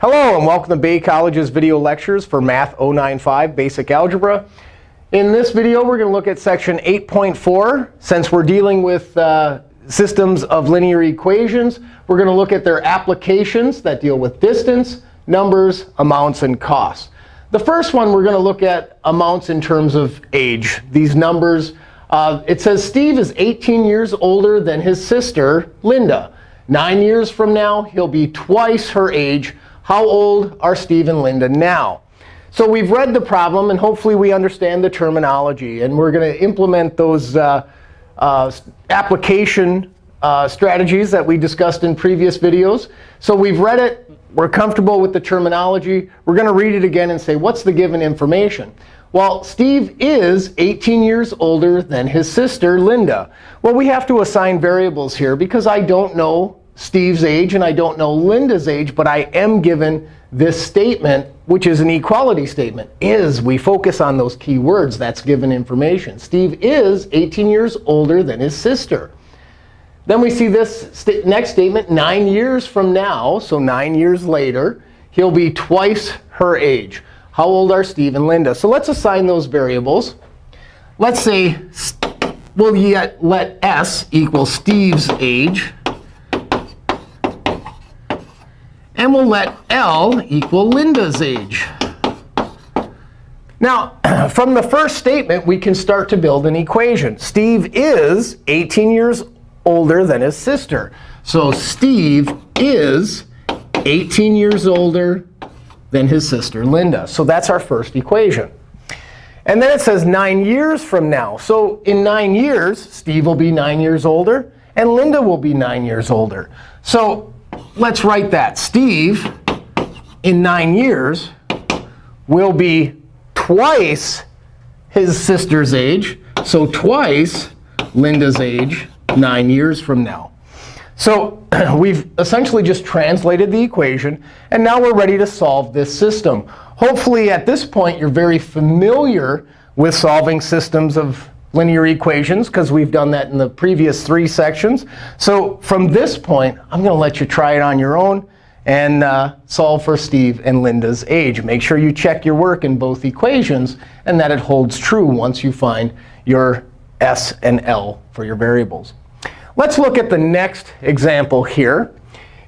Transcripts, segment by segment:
Hello, and welcome to Bay College's video lectures for Math 095 Basic Algebra. In this video, we're going to look at section 8.4. Since we're dealing with uh, systems of linear equations, we're going to look at their applications that deal with distance, numbers, amounts, and costs. The first one, we're going to look at amounts in terms of age. These numbers, uh, it says Steve is 18 years older than his sister, Linda. Nine years from now, he'll be twice her age. How old are Steve and Linda now? So we've read the problem, and hopefully we understand the terminology. And we're going to implement those uh, uh, application uh, strategies that we discussed in previous videos. So we've read it. We're comfortable with the terminology. We're going to read it again and say, what's the given information? Well, Steve is 18 years older than his sister, Linda. Well, we have to assign variables here because I don't know Steve's age and I don't know Linda's age, but I am given this statement, which is an equality statement. Is, we focus on those key words. That's given information. Steve is 18 years older than his sister. Then we see this next statement, 9 years from now, so 9 years later, he'll be twice her age. How old are Steve and Linda? So let's assign those variables. Let's say we'll let s equal Steve's age. And we'll let L equal Linda's age. Now, from the first statement, we can start to build an equation. Steve is 18 years older than his sister. So Steve is 18 years older than his sister Linda. So that's our first equation. And then it says 9 years from now. So in 9 years, Steve will be 9 years older, and Linda will be 9 years older. So let's write that. Steve, in 9 years, will be twice his sister's age. So twice Linda's age 9 years from now. So we've essentially just translated the equation. And now we're ready to solve this system. Hopefully, at this point, you're very familiar with solving systems of linear equations, because we've done that in the previous three sections. So from this point, I'm going to let you try it on your own and uh, solve for Steve and Linda's age. Make sure you check your work in both equations and that it holds true once you find your s and l for your variables. Let's look at the next example here.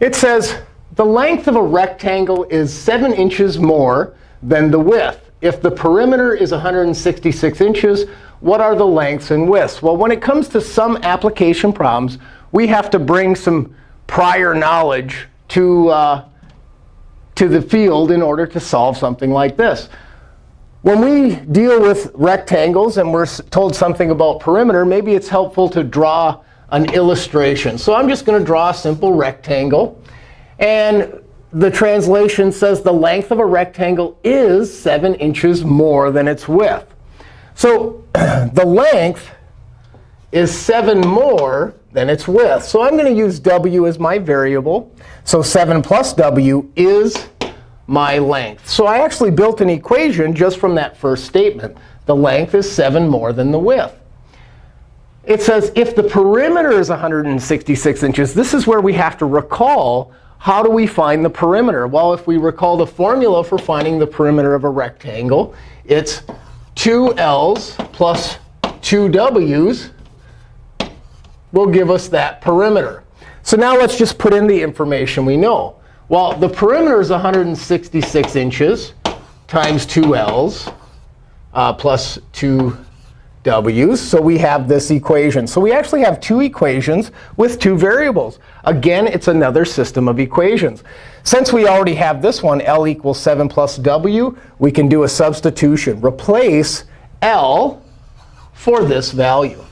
It says the length of a rectangle is 7 inches more than the width. If the perimeter is 166 inches, what are the lengths and widths? Well, when it comes to some application problems, we have to bring some prior knowledge to, uh, to the field in order to solve something like this. When we deal with rectangles and we're told something about perimeter, maybe it's helpful to draw an illustration. So I'm just going to draw a simple rectangle. And the translation says the length of a rectangle is 7 inches more than its width. So the length is 7 more than its width. So I'm going to use w as my variable. So 7 plus w is my length. So I actually built an equation just from that first statement. The length is 7 more than the width. It says if the perimeter is 166 inches, this is where we have to recall how do we find the perimeter? Well, if we recall the formula for finding the perimeter of a rectangle, it's 2 L's plus 2 W's will give us that perimeter. So now let's just put in the information we know. Well, the perimeter is 166 inches times 2 L's uh, plus 2 w's. So we have this equation. So we actually have two equations with two variables. Again, it's another system of equations. Since we already have this one, L equals 7 plus w, we can do a substitution. Replace L for this value.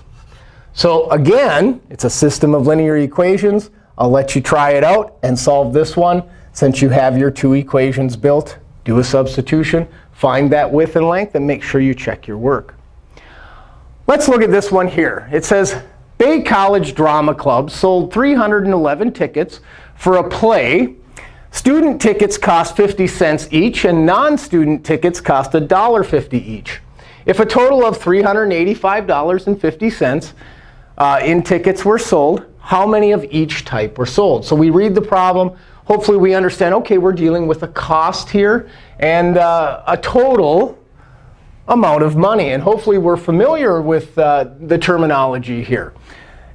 So again, it's a system of linear equations. I'll let you try it out and solve this one. Since you have your two equations built, do a substitution. Find that width and length, and make sure you check your work. Let's look at this one here. It says, Bay College Drama Club sold 311 tickets for a play. Student tickets cost 50 cents each, and non-student tickets cost $1.50 each. If a total of $385.50 uh, in tickets were sold, how many of each type were sold? So we read the problem. hopefully we understand, OK, we're dealing with a cost here and uh, a total amount of money. And hopefully we're familiar with uh, the terminology here.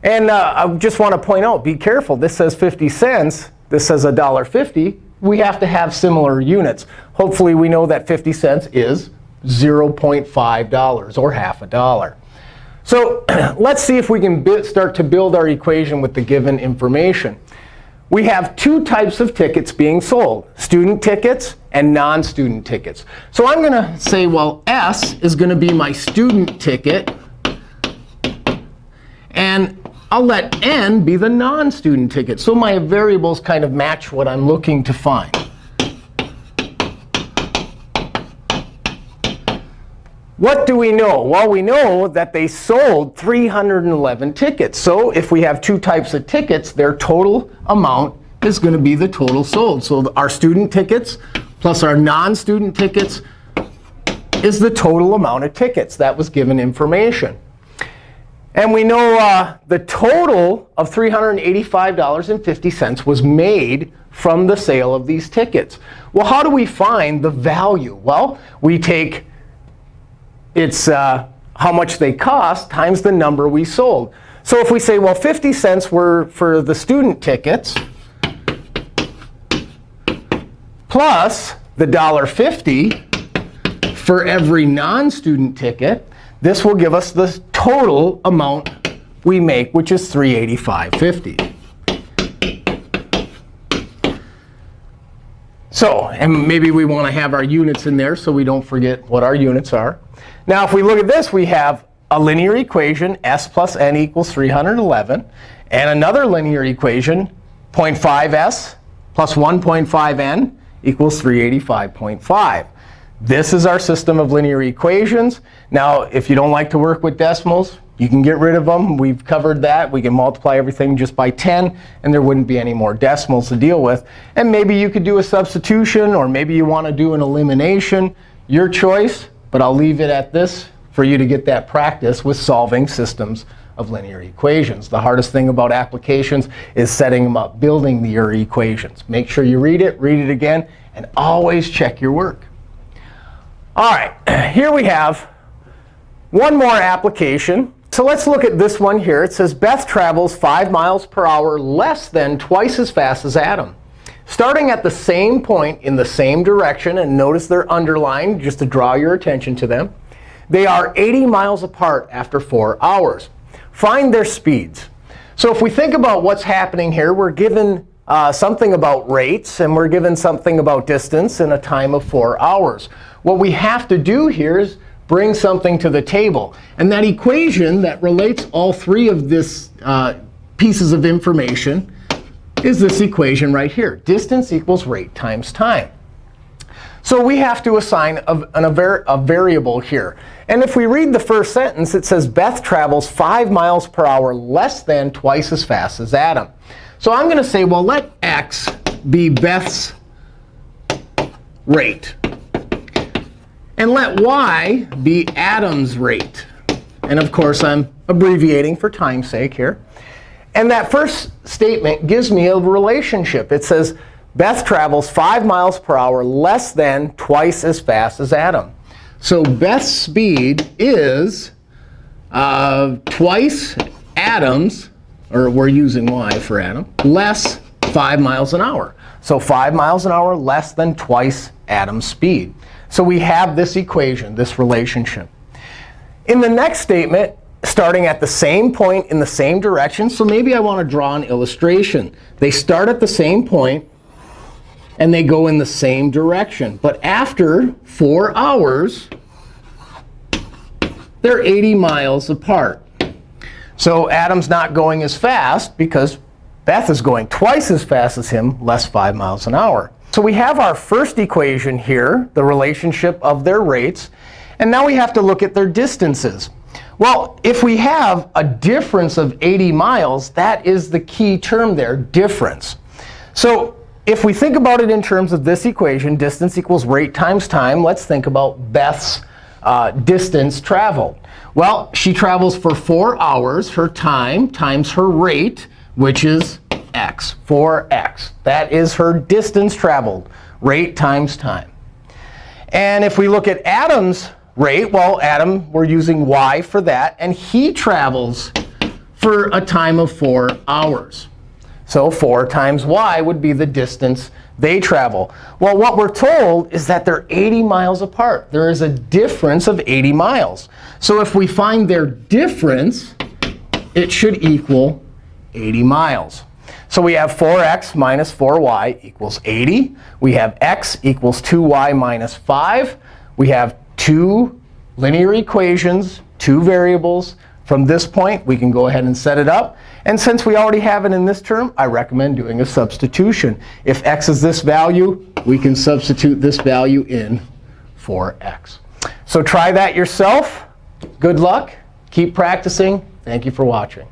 And uh, I just want to point out, be careful. This says 50 cents. This says $1.50. We have to have similar units. Hopefully we know that 50 cents is $0.5 or half a dollar. So let's see if we can start to build our equation with the given information. We have two types of tickets being sold, student tickets and non-student tickets. So I'm going to say, well, S is going to be my student ticket. And I'll let n be the non-student ticket. So my variables kind of match what I'm looking to find. What do we know? Well, we know that they sold 311 tickets. So if we have two types of tickets, their total amount is going to be the total sold. So our student tickets plus our non-student tickets is the total amount of tickets that was given information. And we know uh, the total of $385.50 was made from the sale of these tickets. Well, how do we find the value? Well, we take it's uh, how much they cost times the number we sold. So if we say, well, 50 cents were for the student tickets plus the $1.50 for every non-student ticket, this will give us the total amount we make, which is 385.50. So, and maybe we want to have our units in there so we don't forget what our units are. Now, if we look at this, we have a linear equation, s plus n equals 311, and another linear equation, 0.5s plus 1.5n equals 385.5. This is our system of linear equations. Now, if you don't like to work with decimals, you can get rid of them. We've covered that. We can multiply everything just by 10, and there wouldn't be any more decimals to deal with. And maybe you could do a substitution, or maybe you want to do an elimination. Your choice, but I'll leave it at this for you to get that practice with solving systems of linear equations. The hardest thing about applications is setting them up, building your equations. Make sure you read it, read it again, and always check your work. All right, here we have one more application. So let's look at this one here. It says Beth travels 5 miles per hour less than twice as fast as Adam. Starting at the same point in the same direction, and notice they're underlined just to draw your attention to them, they are 80 miles apart after 4 hours. Find their speeds. So if we think about what's happening here, we're given uh, something about rates, and we're given something about distance in a time of 4 hours. What we have to do here is bring something to the table. And that equation that relates all three of these uh, pieces of information is this equation right here. Distance equals rate times time. So we have to assign a, a, a, variable here. And if we read the first sentence, it says Beth travels 5 miles per hour less than twice as fast as Adam. So I'm going to say, well, let x be Beth's rate. Let y be Adam's rate. And of course, I'm abbreviating for time's sake here. And that first statement gives me a relationship. It says Beth travels 5 miles per hour less than twice as fast as Adam. So Beth's speed is uh, twice Adam's, or we're using y for Adam, less 5 miles an hour. So 5 miles an hour less than twice Adam's speed. So we have this equation, this relationship. In the next statement, starting at the same point in the same direction, so maybe I want to draw an illustration. They start at the same point, and they go in the same direction. But after 4 hours, they're 80 miles apart. So Adam's not going as fast because Beth is going twice as fast as him, less 5 miles an hour. So we have our first equation here, the relationship of their rates. And now we have to look at their distances. Well, if we have a difference of 80 miles, that is the key term there, difference. So if we think about it in terms of this equation, distance equals rate times time, let's think about Beth's uh, distance traveled. Well, she travels for 4 hours. Her time times her rate, which is x. 4x. 4x. That is her distance traveled, rate times time. And if we look at Adam's rate, well, Adam, we're using y for that. And he travels for a time of 4 hours. So 4 times y would be the distance they travel. Well, what we're told is that they're 80 miles apart. There is a difference of 80 miles. So if we find their difference, it should equal 80 miles. So we have 4x minus 4y equals 80. We have x equals 2y minus 5. We have two linear equations, two variables. From this point, we can go ahead and set it up. And since we already have it in this term, I recommend doing a substitution. If x is this value, we can substitute this value in for x. So try that yourself. Good luck. Keep practicing. Thank you for watching.